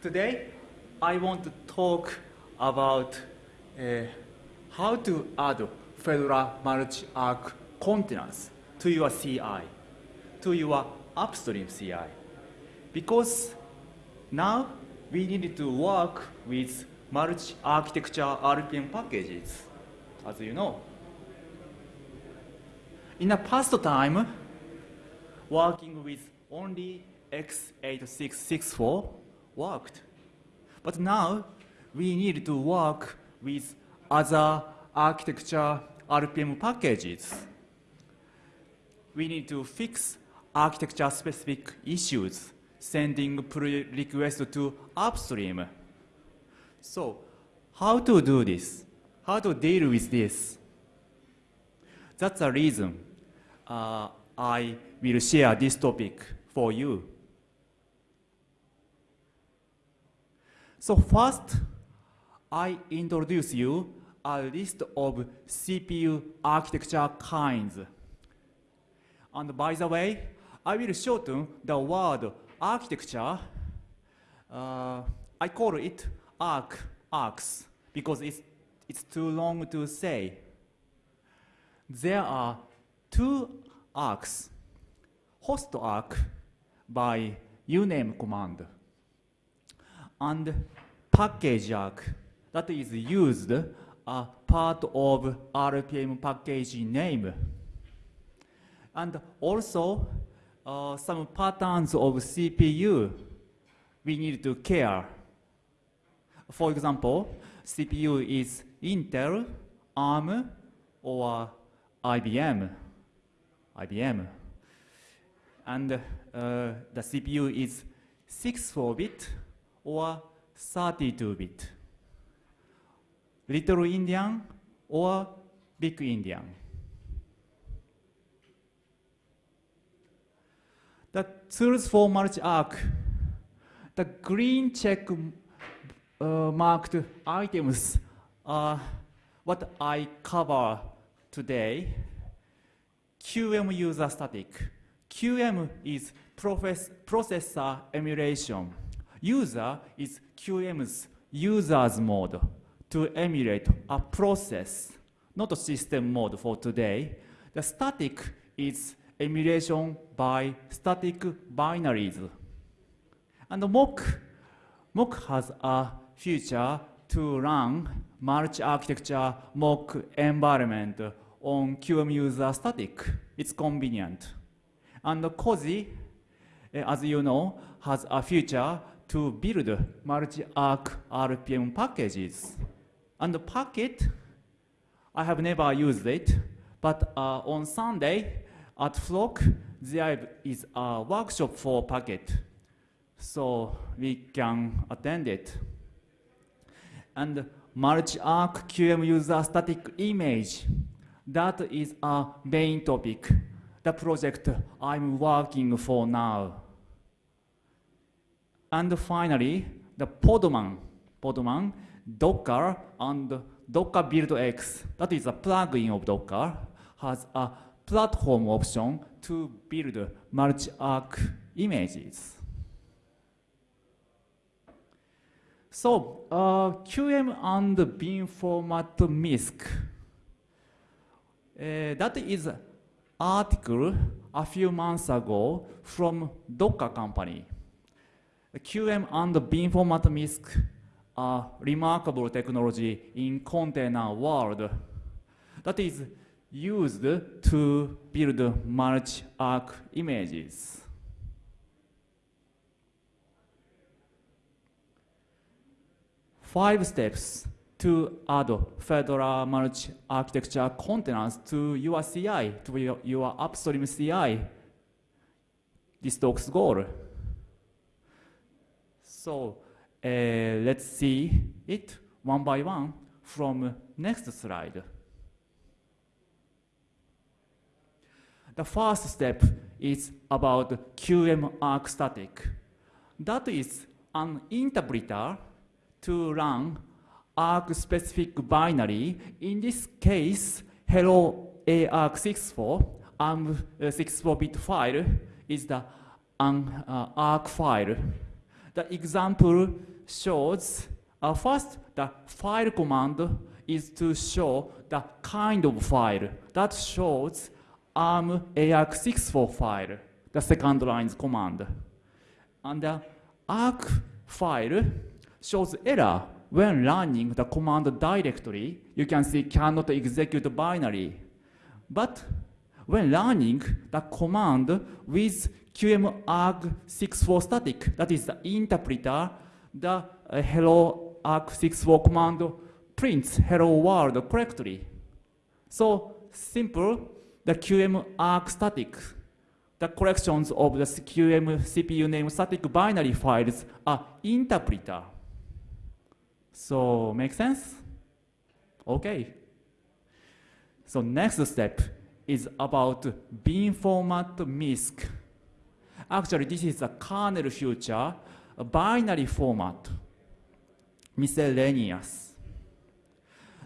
Today, I want to talk about uh, how to add Fedora multi-arc containers to your CI, to your upstream CI. Because now we need to work with multi-architecture RPM packages, as you know. In the past time, working with only x86_64 worked. But now we need to work with other architecture RPM packages. We need to fix architecture specific issues, sending pull requests to upstream. So how to do this? How to deal with this? That's the reason uh, I will share this topic for you. So first, I introduce you a list of CPU architecture kinds. And by the way, I will shorten the word architecture. Uh, I call it arc, arcs, because it's, it's too long to say. There are two arcs, host arc by uname command, and package arc that is used a part of RPM package name. And also uh, some patterns of CPU we need to care. For example, CPU is Intel, ARM, or IBM. IBM. And uh, the CPU is 64-bit or 32-bit. Little Endian or Big Endian. The tools for multi-arc, the green check uh, marked items are what I cover today. QM user static. QM is processor emulation. User is QEMU's user's mode to emulate a process, not a system mode for today. The static is emulation by static binaries. And mock, mock has a feature to run multi-architecture mock environment on QEMU user static. It's convenient. And Koji, eh, as you know, has a feature to build multi-arc RPM packages. And the Packit, I have never used it, but uh, on Sunday at Flock, there is a workshop for Packit. So we can attend it. And multi-arc QEMU user static image, that is a main topic, the project I'm working for now. And finally, the Podman, Podman Docker and Docker Build X, that is a plugin of Docker, has a platform option to build multi-arc images. So, uh, QEMU and bin format MISC. Uh, that is article a few months ago from Docker company. QEMU and bin format MISC a remarkable technology in container world that is used to build multi-arc images. Five steps to add Fedora multi-architecture containers to your CI, to your, your upstream CI. This talk's goal. So uh, let's see it one by one from next slide. The first step is about QEMU arc static. That is an interpreter to run arc-specific binary. In this case, hello arc64, ARM 64-bit file is the an uh, arc file The example shows, uh, first, the file command is to show the kind of file. That shows ARM ARC64 file, the second line's command. And the ARC file shows error when running the command directly. You can see cannot execute binary. But when running the command with QM-arg64 static, that is the interpreter, the uh, hello arg64 command prints hello world correctly. So simple, the QM-arg static, the collections of the QM CPU name static binary files are interpreter. So make sense? Okay. So next step is about bin format MISC. Actually, this is a kernel future, a binary format, miscellaneous.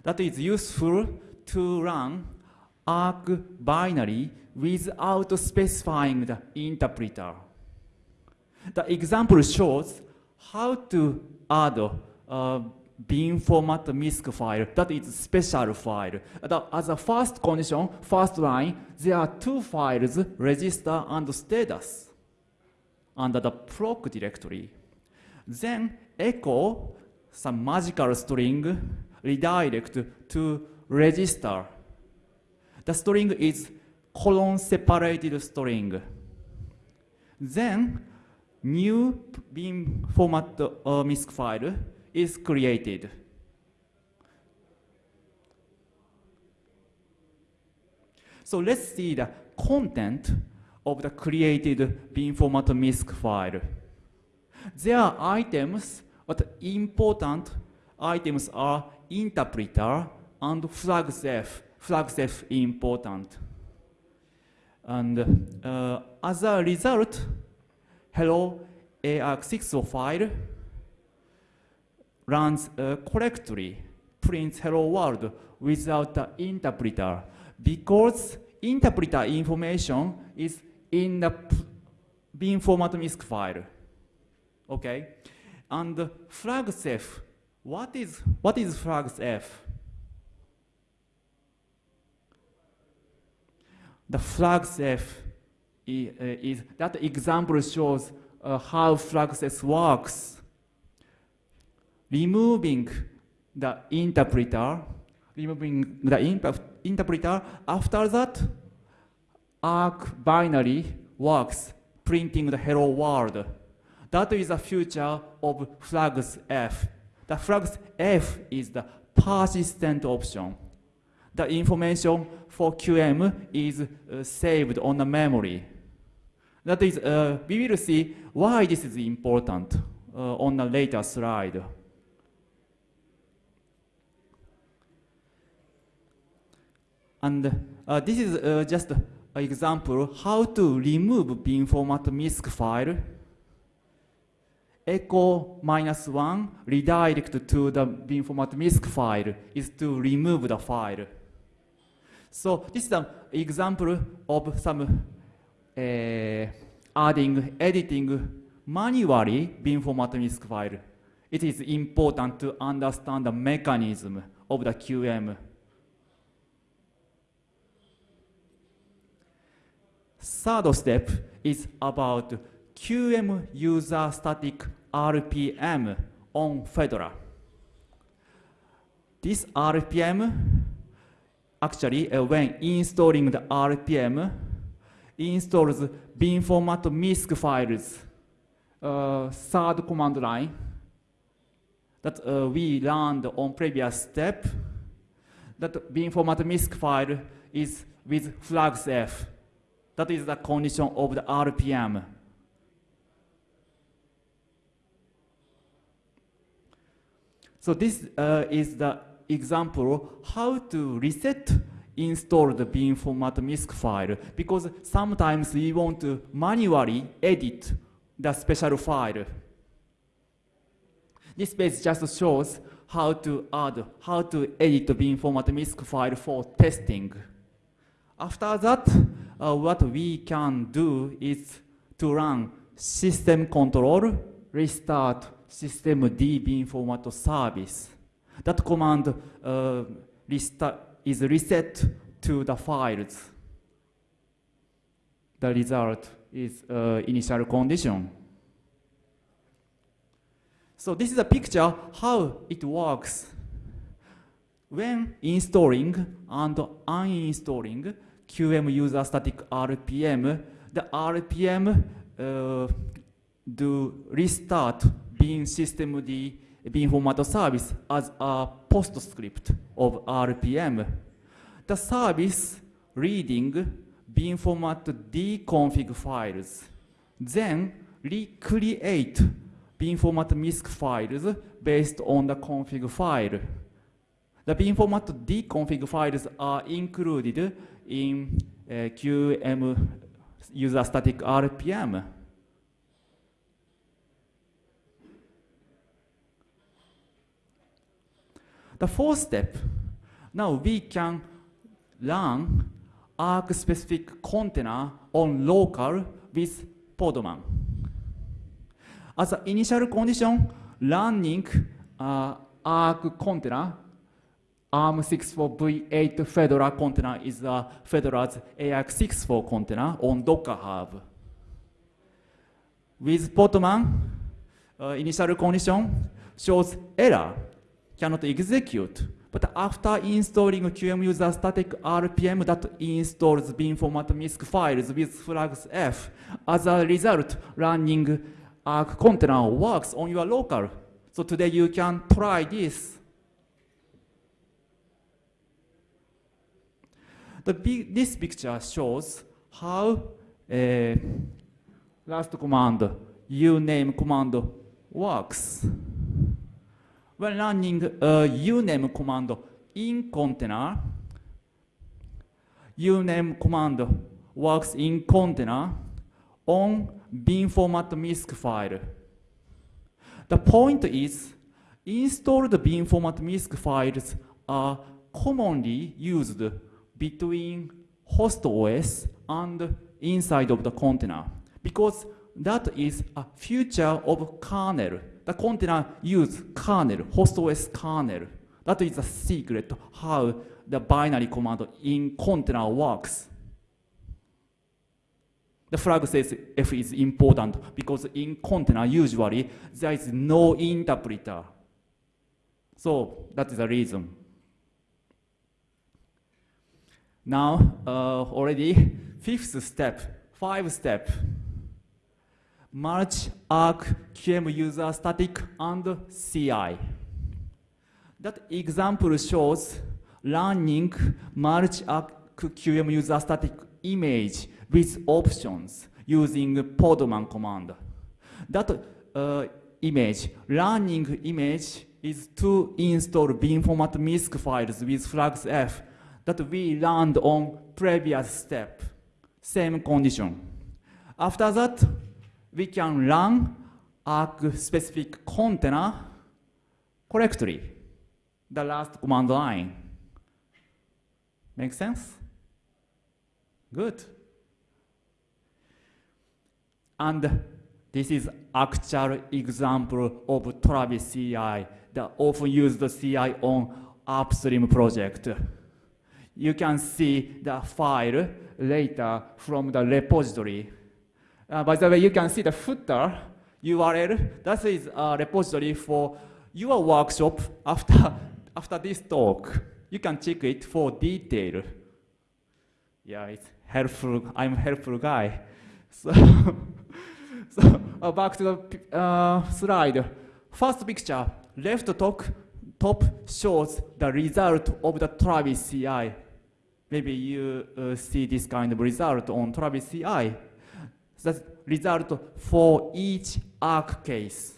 That is useful to run ARC binary without specifying the interpreter. The example shows how to add uh, bin format MISC file, that is special file. as a first condition, first line, there are two files, register and status, under the proc directory. Then echo some magical string redirect to register. The string is colon separated string. Then new bin format uh, MISC file is created. So let's see the content of the created bin format MISC file. There are items, but important items are interpreter and flags F. Flags F important. And uh, as a result, hello ARC6 file runs uh, correctly, prints hello world without the interpreter because interpreter information is in the bin format MISC file. Okay? And flags F, what is, what is flags F? The flags F is, uh, is that example shows uh, how flags F works removing the interpreter, removing the interpreter. After that, arg binary works, printing the hello world. That is the future of flags F. The flags F is the persistent option. The information for QM is uh, saved on the memory. That is, uh, we will see why this is important uh, on a later slide. And uh, this is uh, just an example how to remove bin format MISC file. Echo minus one redirect to the bin format MISC file is to remove the file. So this is an example of some uh, adding, editing manually bin format MISC file. It is important to understand the mechanism of the QM Third step is about QM user static RPM on Fedora. This RPM, actually uh, when installing the RPM, installs bin MISC files, uh, third command line that uh, we learned on previous step. That bin format MISC file is with flags F. That is the condition of the RPM. So this uh, is the example how to reset install the bin format MISC file because sometimes we want to manually edit the special file. This page just shows how to add, how to edit the bin format MISC file for testing. After that, uh, what we can do is to run system control restart system D bin format service. That command uh, restart is reset to the files. The result is uh, initial condition. So this is a picture how it works. When installing and uninstalling QEMU user static RPM, the RPM uh, do restart bean system D bin format service as a postscript of RPM. The service reading bin format D files, then recreate bin format MISC files based on the config file. The bin format config files are included in uh, QEMU user static RPM. The fourth step, now we can run arc-specific container on local with Podman. As an initial condition, running uh, arc container ARM64V8 Fedora container is a Fedora's AX64 container on Docker Hub. With Podman, uh, initial condition shows error, cannot execute. But after installing QEMU user static RPM that installs bin format MISC files with flags F, as a result, running Arc container works on your local. So today you can try this. The this picture shows how uh, last command, uname command works. When running a uname command in container, uname command works in container on bin format MISC file. The point is, installed bin format MISC files are commonly used between host OS and inside of the container because that is a future of kernel. The container use kernel, host OS kernel. That is the secret how the binary command in container works. The flag says F is important because in container usually there is no interpreter. So that is the reason. Now, uh, already fifth step, five step. Merge arc QEMU user static and CI. That example shows running merge arc QEMU user static image with options using Podman command. That uh, image, running image, is to install bin format MISC files with flags F that we learned on previous step, same condition. After that, we can run arc-specific container correctly, the last command line. Make sense? Good. And this is actual example of Travis CI, the often used CI on upstream project you can see the file later from the repository. Uh, by the way, you can see the footer URL. That is a repository for your workshop after, after this talk. You can check it for detail. Yeah, it's helpful. I'm a helpful guy. So, so uh, back to the uh, slide. First picture, left top, top shows the result of the Travis CI maybe you uh, see this kind of result on Travis CI. That's result for each arc case.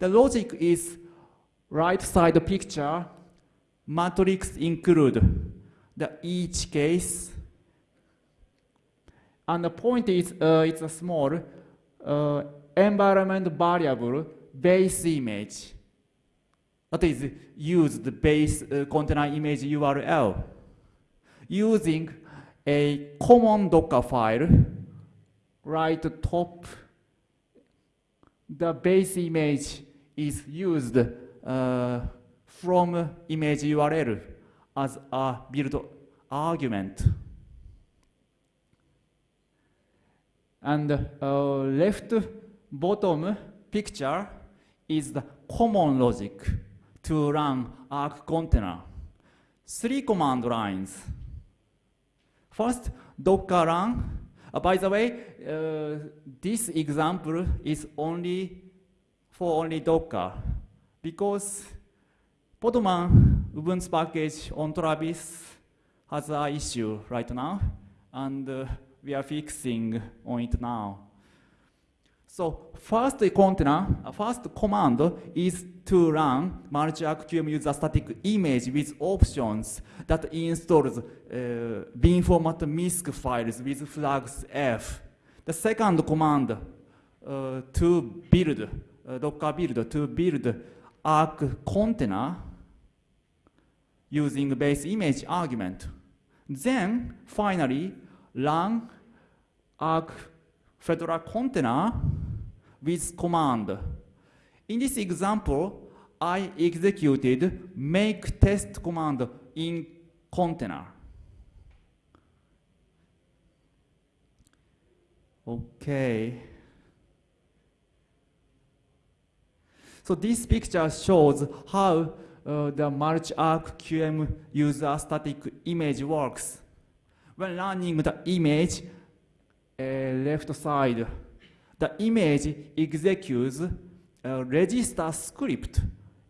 The logic is right side picture, matrix include the each case. And the point is uh, it's a small uh, environment variable base image that is used base uh, container image URL using a common Docker file, right top the base image is used uh, from image URL as a build argument. And uh, left bottom picture is the common logic to run Arc container. Three command lines. First, docker run. Uh, by the way, uh, this example is only for only Docker because Podman Ubuntu package on Travis has an issue right now, and uh, we are fixing on it now. So first container, uh, first command is to run multi-arc QEMU user static image with options that installs uh, bin format MISC files with flags F. The second command uh, to build, uh, Docker build, to build Arc container using base image argument. Then finally run Arc Fedora container with command. In this example, I executed make test command in container. Okay. So this picture shows how uh, the multi-arc QEMU user static image works. When running the image, left side, the image executes a register script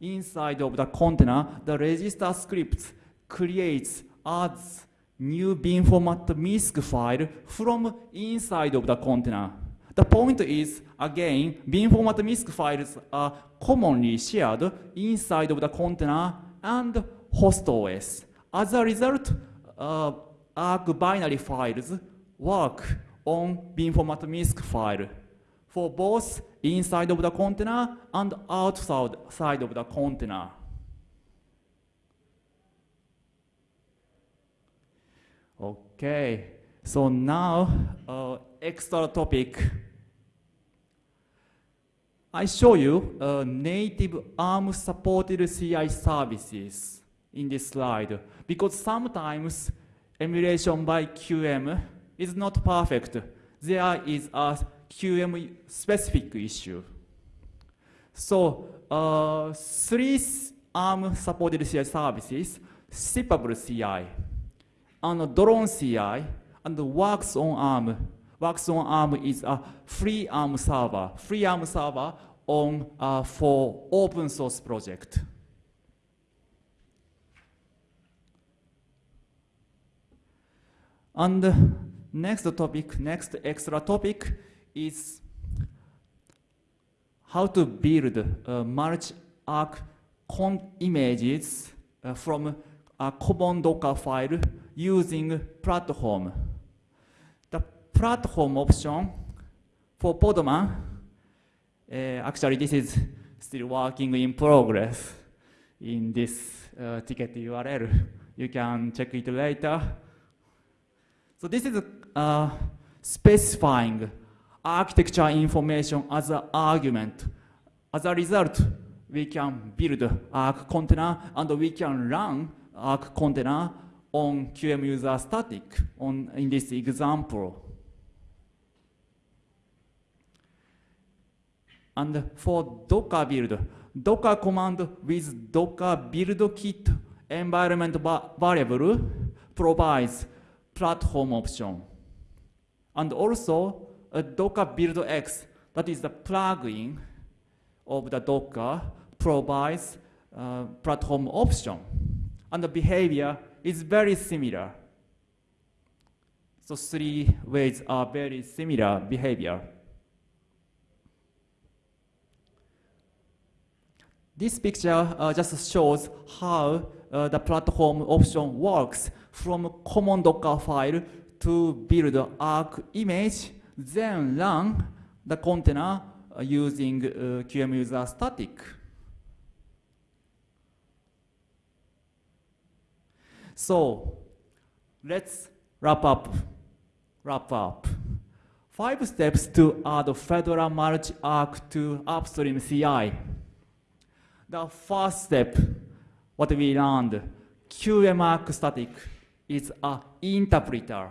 inside of the container. The register script creates adds new bin format MISC file from inside of the container. The point is, again, bin format MISC files are commonly shared inside of the container and host OS. As a result, uh, ARC binary files work on bin format MISC file for both inside of the container and outside of the container. Okay, so now uh, extra topic. I show you uh, native ARM supported CI services in this slide because sometimes emulation by QEMU is not perfect. There is a QM specific issue. So uh, three ARM supported CI services, shippable CI, and drone CI, and works on ARM. Works on ARM is a free ARM server, free ARM server on uh, for open source project. And next topic, next extra topic is how to build uh, multi-arc images uh, from a common Docker file using platform. The platform option for Podman, uh, actually this is still working in progress in this uh, ticket URL. You can check it later. So this is uh, specifying architecture information as an argument. As a result, we can build Arc container and we can run Arc container on QEMU user static on, in this example. And for Docker build, Docker command with Docker build kit environment variable provides platform option. And also a Docker build X, that is the plugin of the Docker, provides uh, platform option. And the behavior is very similar. So three ways are very similar behavior. This picture uh, just shows how uh, the platform option works from common Docker file to build Arc image, then run the container uh, using uh, QEMU user static. So let's wrap up. Wrap up. five steps to add Fedora multi-arc to upstream CI. The first step, what we learned, QEMARC static is an interpreter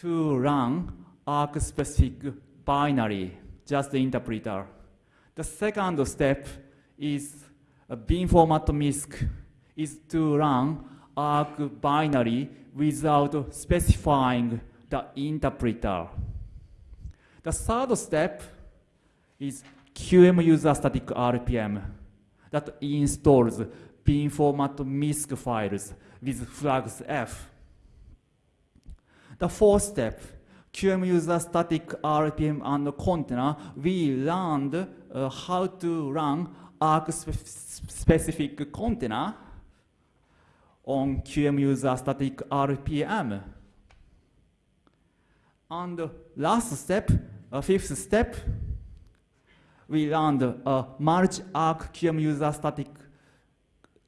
to run arc-specific binary, just the interpreter. The second step is uh, a bin format MISC is to run arc binary without specifying the interpreter. The third step is QM user static RPM that installs bin format MISC files with flags F. The fourth step, QEMU user static RPM and container, we learned uh, how to run arc specific container on QEMU user static RPM. And last step, uh, fifth step, we learned a multi-arc QEMU user static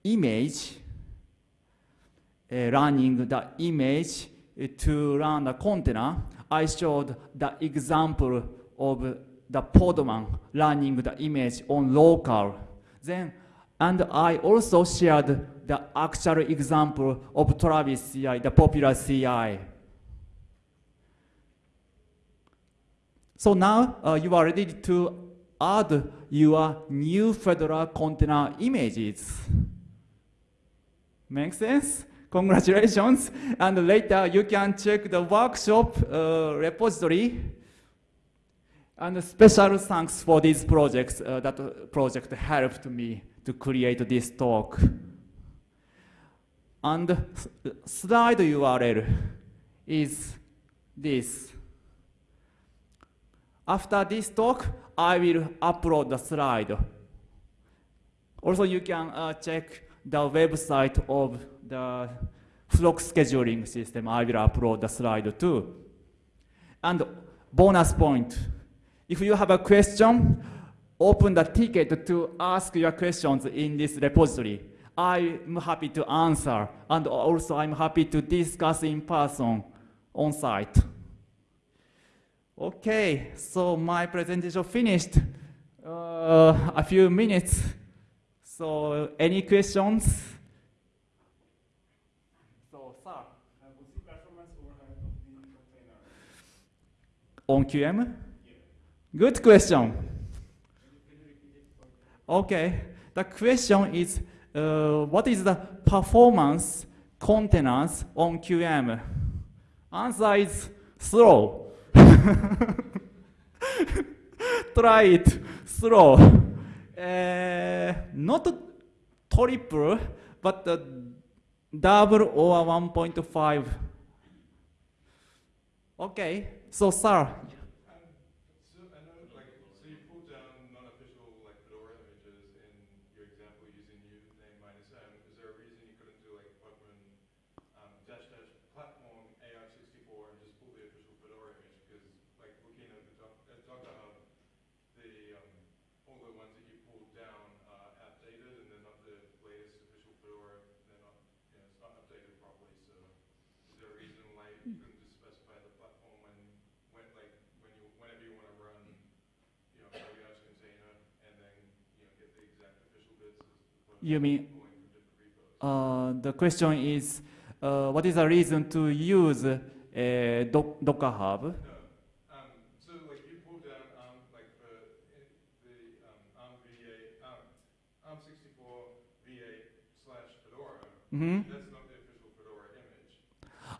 image, uh, running the image to run the container. I showed the example of the Podman running the image on local. Then, and I also shared the actual example of Travis CI, the popular CI. So now uh, you are ready to add your new Fedora container images. Make sense? Congratulations. And later you can check the workshop uh, repository. And special thanks for these projects. Uh, that project helped me to create this talk. And slide URL is this. After this talk, I will upload the slide. Also, you can uh, check the website of the Flock scheduling system. I will upload the slide too. And bonus point, if you have a question, open the ticket to ask your questions in this repository. I'm happy to answer, and also I'm happy to discuss in person on site. Okay, so my presentation finished. Uh, a few minutes. So, any questions? So, sir. On QM? Yeah. Good question. Okay, the question is, uh, what is the performance containers on QM? Answer is slow. Try it slow. Uh, not triple, but uh, double or 1.5. Okay, so sir, You mean, uh, the question is, uh, what is the reason to use uh, doc Docker Hub? Um, so like you pull down um, like the, the um, ARM VA, ARM, 64 VA slash Fedora, mm -hmm. that's not the official Fedora image.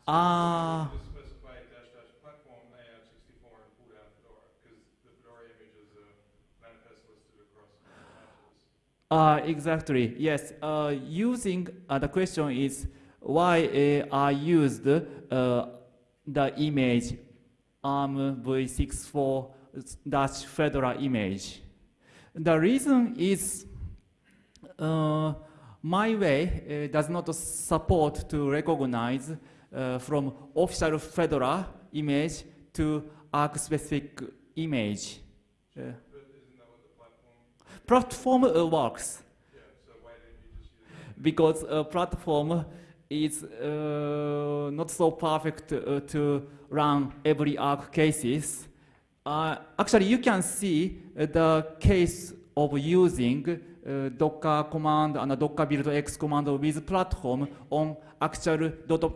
Ah. So specify dash dash platform AR64 and pull down Fedora because the Fedora image is a manifest listed across patches. Uh, exactly, yes. Uh, using, uh, the question is why uh, I used uh, the image ARM v64 dash Fedora image. The reason is uh, my way does not support to recognize from official Fedora image to arc-specific image. Platform uh, works. Yeah, so because uh, platform is uh, not so perfect uh, to run every arc cases. Uh, actually, you can see the case of using uh, Docker command and Docker build X command with platform on actual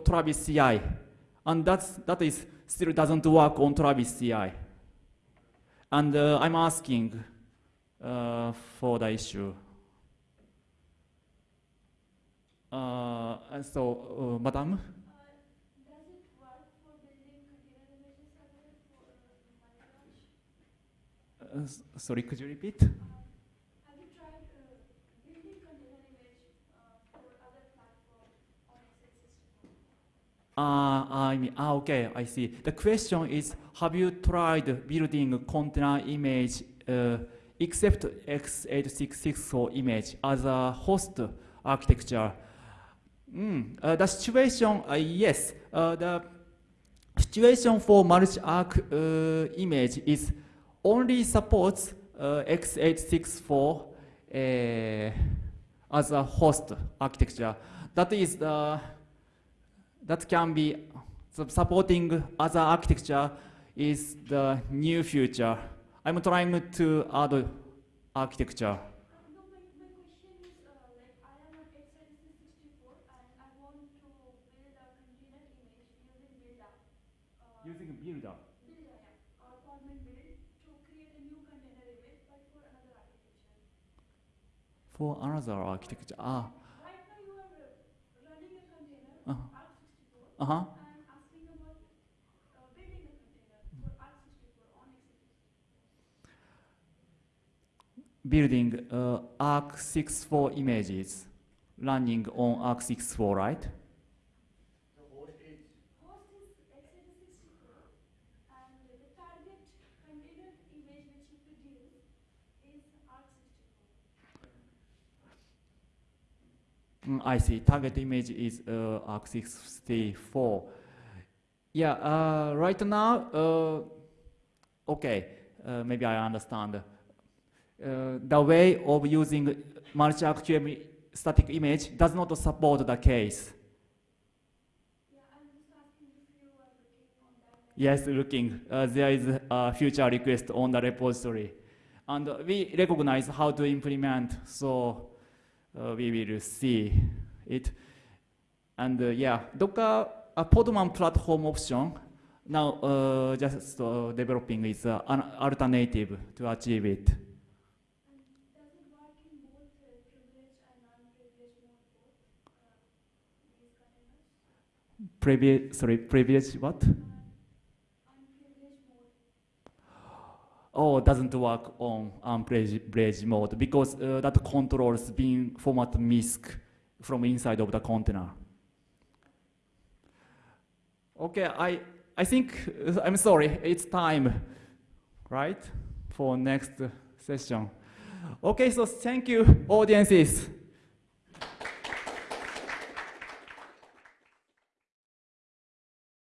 Travis CI. And that's, that is still doesn't work on Travis CI. And uh, I'm asking uh, for the issue. Uh, and so, uh, Madam? Uh, Does it work for building container images as well for Microsoft? S- sorry, could you repeat? Have you tried uh, building container image uh, for other platform on x86? Uh, I mean, ah, okay, I see. The question is, have you tried building a container image uh, except x86_64 image as a host architecture? Mm, uh, the situation, uh, yes. Uh, the situation for multi-arc uh, image is only supports uh, x864 uh, as a host architecture. That is the that can be supporting other architecture is the new future. I'm trying to add architecture. No, my, my question is uh, like I am on x86 64 and I want to build a container image using Buildah. Uh, Using Builder. Buildah, yeah, or Podman build to create a new container image but for another architecture. For another architecture. Ah, Right now you are uh, running a container, Uh-huh. ARC64. uh huh. I'm asking about uh, building a container for ARC64 on x86. Building uh, ARC64 images running on ARC64, right? The host is x86 and the target container image which you produce is ARC64. Mm, I see. Target image is uh, ARC64. Yeah, uh, right now, uh, okay, uh, maybe I understand. Uh, the way of using multi-arc static image does not support the case. Yes, looking. Uh, there is a future request on the repository. And we recognize how to implement, so uh, we will see it. And uh, yeah, Docker a Podman platform option now uh, just uh, developing is an alternative to achieve it. And does it work in both uh, privileged and non-privileged mode both uh, these containers? Previous, sorry, previous what? Oh, doesn't work on unprivileged mode because uh, that controls bin format MISC from inside of the container. Okay, I, I think, uh, I'm sorry, it's time, right, for next session. Okay, so thank you, audiences.